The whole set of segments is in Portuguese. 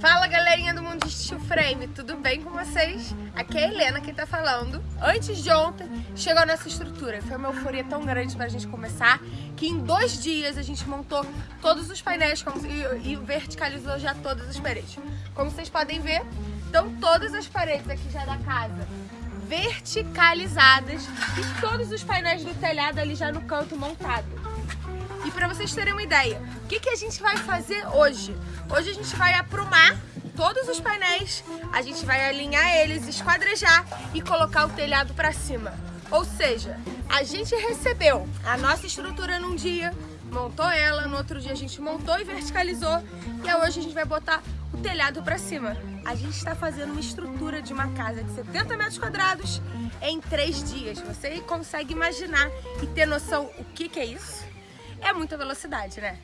Fala galerinha do Mundo de Steel Frame, tudo bem com vocês? Aqui é a Helena quem tá falando. Antes de ontem chegou a nossa estrutura, foi uma euforia tão grande pra gente começar que em dois dias a gente montou todos os painéis e, e verticalizou já todas as paredes. Como vocês podem ver, estão todas as paredes aqui já da casa verticalizadas e todos os painéis do telhado ali já no canto montado. E para vocês terem uma ideia, o que, que a gente vai fazer hoje? Hoje a gente vai aprumar todos os painéis, a gente vai alinhar eles, esquadrejar e colocar o telhado para cima. Ou seja, a gente recebeu a nossa estrutura num dia, montou ela, no outro dia a gente montou e verticalizou e hoje a gente vai botar o telhado para cima. A gente está fazendo uma estrutura de uma casa de 70 metros quadrados em três dias. Você consegue imaginar e ter noção o que, que é isso? É muita velocidade, né?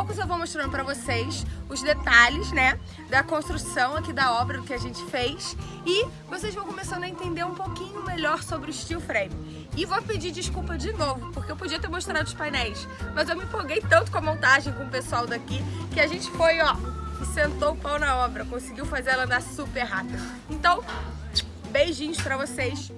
Poucos eu vou mostrando para vocês os detalhes, né, da construção aqui da obra, do que a gente fez e vocês vão começando a entender um pouquinho melhor sobre o steel frame. E vou pedir desculpa de novo, porque eu podia ter mostrado os painéis, mas eu me empolguei tanto com a montagem com o pessoal daqui que a gente foi, ó, e sentou o pau na obra, conseguiu fazer ela andar super rápido. Então, beijinhos para vocês